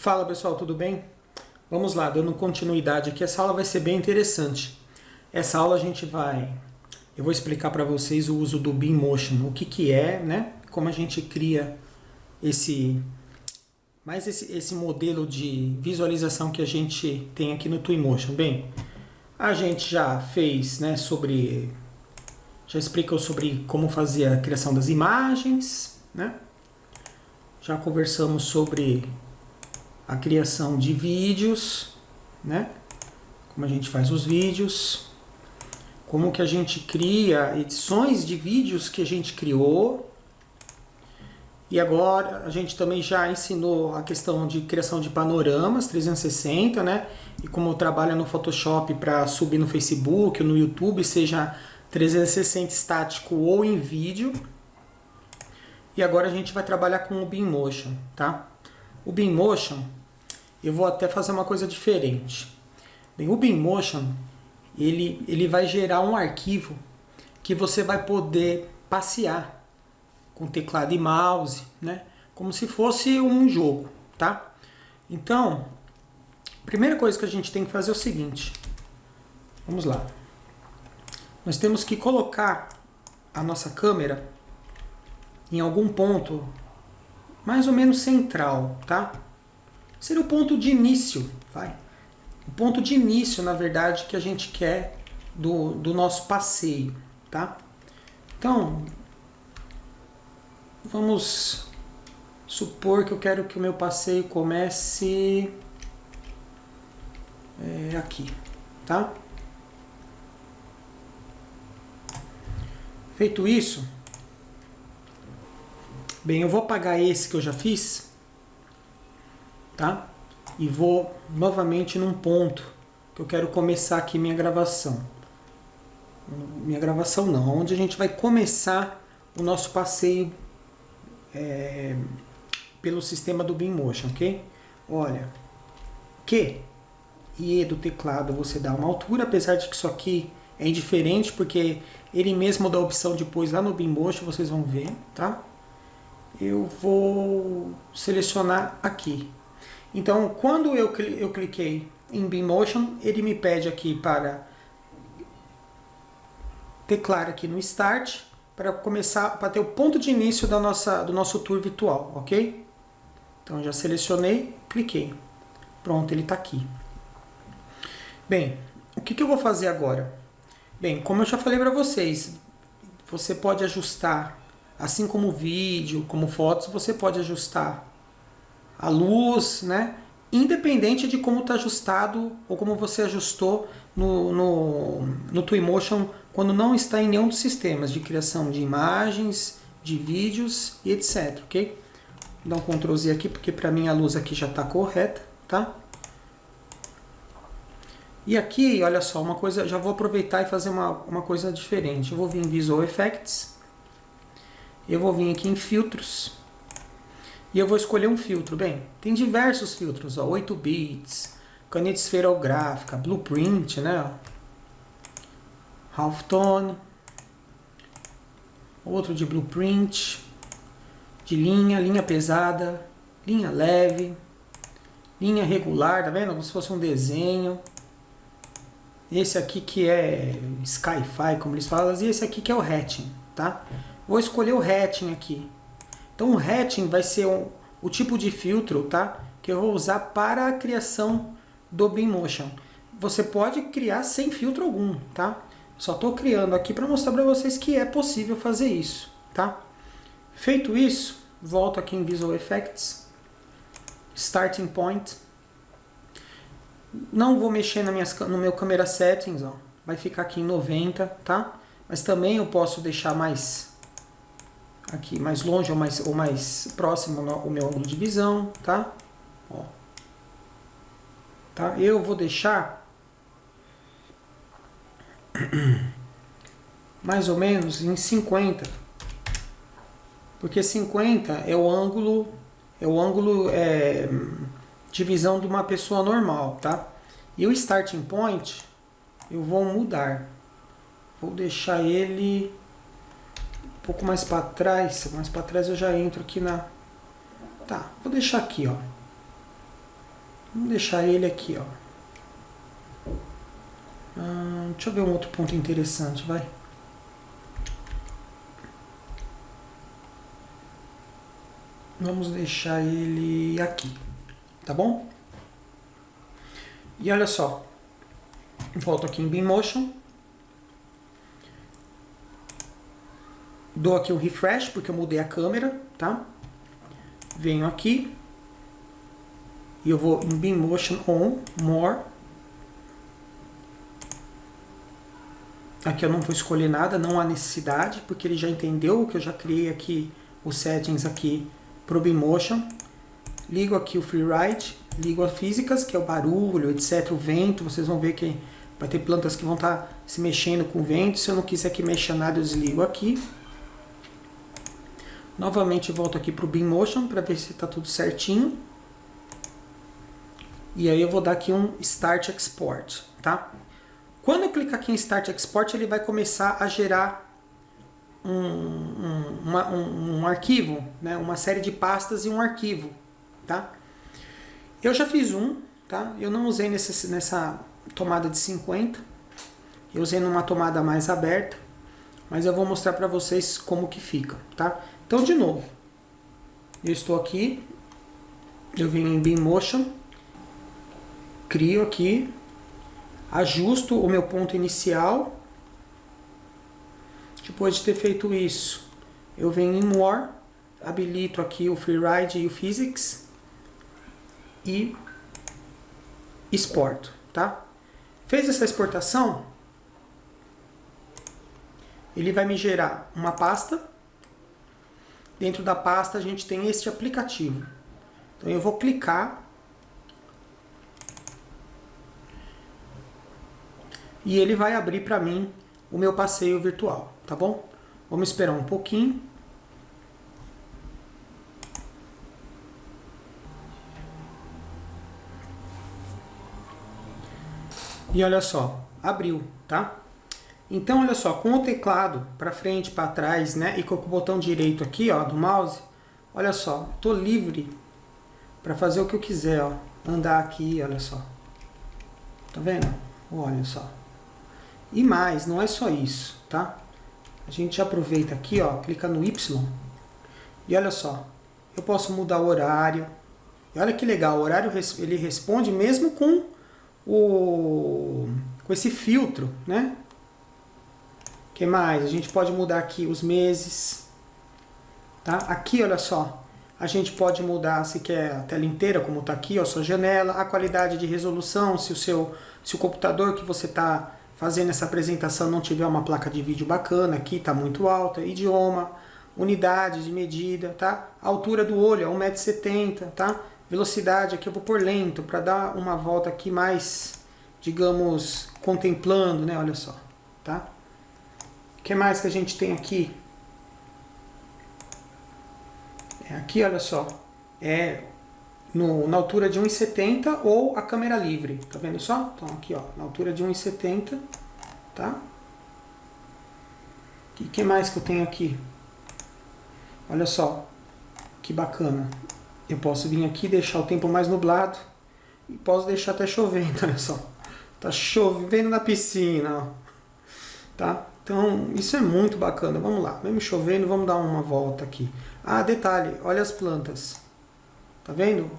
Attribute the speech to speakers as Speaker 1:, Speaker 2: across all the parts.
Speaker 1: Fala pessoal, tudo bem? Vamos lá, dando continuidade aqui, essa aula vai ser bem interessante. Essa aula a gente vai, eu vou explicar para vocês o uso do Beammotion, o que que é, né? Como a gente cria esse, mais esse, esse modelo de visualização que a gente tem aqui no Twinmotion. Bem, a gente já fez, né, sobre, já explicou sobre como fazer a criação das imagens, né? Já conversamos sobre a criação de vídeos, né? Como a gente faz os vídeos, como que a gente cria edições de vídeos que a gente criou. E agora a gente também já ensinou a questão de criação de panoramas 360, né? E como trabalha no Photoshop para subir no Facebook ou no YouTube, seja 360 estático ou em vídeo. E agora a gente vai trabalhar com o Beammotion, tá? O Beammotion eu vou até fazer uma coisa diferente. Bem, o Beammotion, ele, ele vai gerar um arquivo que você vai poder passear com teclado e mouse, né? Como se fosse um jogo, tá? Então, a primeira coisa que a gente tem que fazer é o seguinte. Vamos lá. Nós temos que colocar a nossa câmera em algum ponto mais ou menos central, tá? Seria o ponto de início, vai. O ponto de início, na verdade, que a gente quer do, do nosso passeio, tá? Então, vamos supor que eu quero que o meu passeio comece é, aqui, tá? Feito isso, bem, eu vou apagar esse que eu já fiz, tá? E vou novamente num ponto que eu quero começar aqui minha gravação. Minha gravação não, onde a gente vai começar o nosso passeio é, pelo sistema do Beammotion, ok? Olha, que e do teclado você dá uma altura, apesar de que isso aqui é indiferente, porque ele mesmo dá a opção depois lá no Beammotion, vocês vão ver, tá? Eu vou selecionar aqui, então, quando eu, eu cliquei em Beammotion, ele me pede aqui para teclar aqui no Start, para começar, para ter o ponto de início da nossa, do nosso tour virtual, ok? Então, já selecionei, cliquei. Pronto, ele está aqui. Bem, o que, que eu vou fazer agora? Bem, como eu já falei para vocês, você pode ajustar, assim como vídeo, como fotos, você pode ajustar a luz, né? Independente de como está ajustado ou como você ajustou no, no, no Twinmotion quando não está em nenhum dos sistemas de criação de imagens, de vídeos e etc, ok? Vou dar um Ctrl Z aqui porque para mim a luz aqui já está correta, tá? E aqui, olha só, uma coisa, já vou aproveitar e fazer uma, uma coisa diferente. Eu vou vir em Visual Effects, eu vou vir aqui em Filtros, e eu vou escolher um filtro. Bem, tem diversos filtros, ó, 8 bits, caneta esferográfica, blueprint, né? Halftone, outro de blueprint, de linha, linha pesada, linha leve, linha regular, tá vendo? Como se fosse um desenho. Esse aqui que é Skyfi, como eles falam, e esse aqui que é o hatching, tá? Vou escolher o hatching aqui. Então o hatching vai ser um, o tipo de filtro tá? que eu vou usar para a criação do Beammotion. Você pode criar sem filtro algum, tá? Só estou criando aqui para mostrar para vocês que é possível fazer isso, tá? Feito isso, volto aqui em Visual Effects, Starting Point. Não vou mexer na minha, no meu Camera Settings, ó. vai ficar aqui em 90, tá? Mas também eu posso deixar mais aqui mais longe ou mais, ou mais próximo o meu ângulo de visão, tá? Ó. Tá? Eu vou deixar mais ou menos em 50, porque 50 é o ângulo é o ângulo é, de visão de uma pessoa normal, tá? E o starting point eu vou mudar, vou deixar ele um pouco mais para trás, mais para trás eu já entro aqui na... Tá, vou deixar aqui, ó. Vamos deixar ele aqui, ó. Hum, deixa eu ver um outro ponto interessante, vai. Vamos deixar ele aqui, tá bom? E olha só, volto aqui em Beammotion. Dou aqui um refresh, porque eu mudei a câmera, tá? Venho aqui. E eu vou em Beammotion On, More. Aqui eu não vou escolher nada, não há necessidade, porque ele já entendeu que eu já criei aqui os settings aqui para o Beammotion. Ligo aqui o Freeride, ligo as físicas, que é o barulho, etc, o vento, vocês vão ver que vai ter plantas que vão estar tá se mexendo com o vento. Se eu não quiser que mexa nada, eu desligo aqui. Novamente volto aqui para o Motion para ver se está tudo certinho. E aí eu vou dar aqui um Start Export, tá? Quando eu clicar aqui em Start Export, ele vai começar a gerar um, um, uma, um, um arquivo, né? uma série de pastas e um arquivo, tá? Eu já fiz um, tá? Eu não usei nesse, nessa tomada de 50, eu usei numa tomada mais aberta, mas eu vou mostrar para vocês como que fica, tá? Então, de novo, eu estou aqui, eu venho em Beammotion, crio aqui, ajusto o meu ponto inicial. Depois de ter feito isso, eu venho em More, habilito aqui o Freeride e o Physics e exporto, tá? Fez essa exportação, ele vai me gerar uma pasta Dentro da pasta a gente tem este aplicativo. Então eu vou clicar. E ele vai abrir para mim o meu passeio virtual, tá bom? Vamos esperar um pouquinho. E olha só, abriu, tá? Então, olha só, com o teclado para frente, para trás, né, e com o botão direito aqui, ó, do mouse, olha só, tô livre para fazer o que eu quiser, ó, andar aqui, olha só. Tá vendo? Olha só. E mais, não é só isso, tá? A gente aproveita aqui, ó, clica no Y. E olha só, eu posso mudar o horário. E olha que legal, o horário ele responde mesmo com o com esse filtro, né? Que mais? A gente pode mudar aqui os meses. Tá? Aqui, olha só, a gente pode mudar se quer a tela inteira, como está aqui, ó, sua janela, a qualidade de resolução, se o seu se o computador que você está fazendo essa apresentação não tiver uma placa de vídeo bacana, aqui está muito alta, idioma, unidade de medida, tá? Altura do olho é 1,70m, tá? Velocidade aqui eu vou por lento, para dar uma volta aqui mais, digamos, contemplando, né? Olha só, tá? O que mais que a gente tem aqui? É aqui, olha só. É no, na altura de 1,70 ou a câmera livre. Tá vendo só? Então aqui, ó, na altura de 1,70, tá? O que mais que eu tenho aqui? Olha só, que bacana. Eu posso vir aqui deixar o tempo mais nublado e posso deixar até chovendo, olha só. Tá chovendo na piscina, ó. Tá? Então, isso é muito bacana. Vamos lá, mesmo chovendo, vamos dar uma volta aqui. Ah, detalhe, olha as plantas. Tá vendo?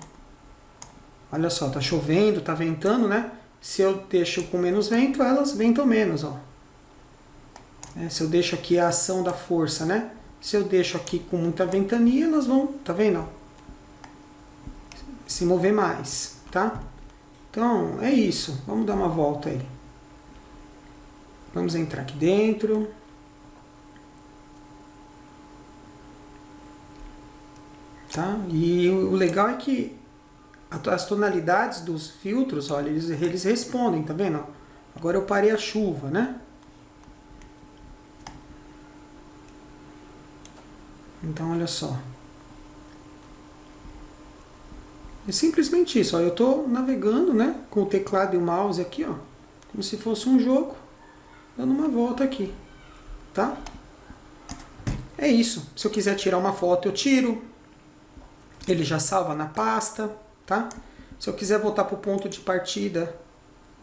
Speaker 1: Olha só, tá chovendo, tá ventando, né? Se eu deixo com menos vento, elas ventam menos, ó. É, se eu deixo aqui a ação da força, né? Se eu deixo aqui com muita ventania, elas vão, tá vendo? Se mover mais, tá? Então, é isso. Vamos dar uma volta aí. Vamos entrar aqui dentro. Tá? E o legal é que as tonalidades dos filtros, olha, eles, eles respondem, tá vendo? Agora eu parei a chuva, né? Então, olha só. É simplesmente isso, ó. Eu estou navegando, né? Com o teclado e o mouse aqui, ó. Como se fosse um jogo dando uma volta aqui, tá? É isso. Se eu quiser tirar uma foto, eu tiro. Ele já salva na pasta, tá? Se eu quiser voltar para o ponto de partida,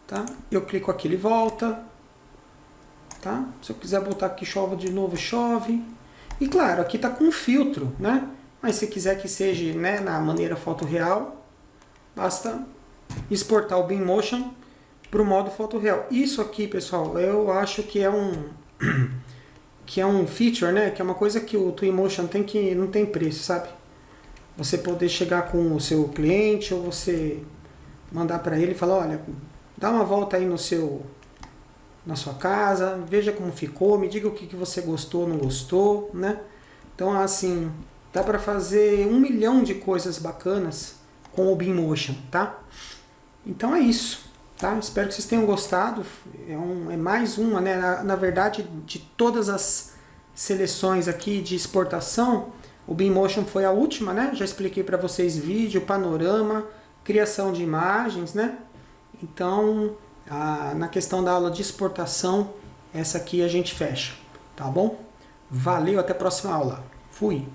Speaker 1: tá? eu clico aqui, ele volta. Tá? Se eu quiser voltar aqui, chove de novo, chove. E claro, aqui está com filtro, né? Mas se quiser que seja né, na maneira foto real, basta exportar o Beammotion para o modo foto real. Isso aqui, pessoal, eu acho que é um que é um feature, né? Que é uma coisa que o Twinmotion tem que não tem preço, sabe? Você poder chegar com o seu cliente ou você mandar para ele e falar, olha, dá uma volta aí no seu na sua casa, veja como ficou, me diga o que, que você gostou, não gostou, né? Então, assim, dá para fazer um milhão de coisas bacanas com o Beammotion, tá? Então é isso, tá? Espero que vocês tenham gostado. É, um, é mais uma, né? Na, na, verdade, de todas as seleções aqui de exportação, o Beammotion foi a última, né? Já expliquei para vocês vídeo, panorama, criação de imagens, né? Então, a, na questão da aula de exportação, essa aqui a gente fecha, tá bom? Valeu, até a próxima aula. Fui!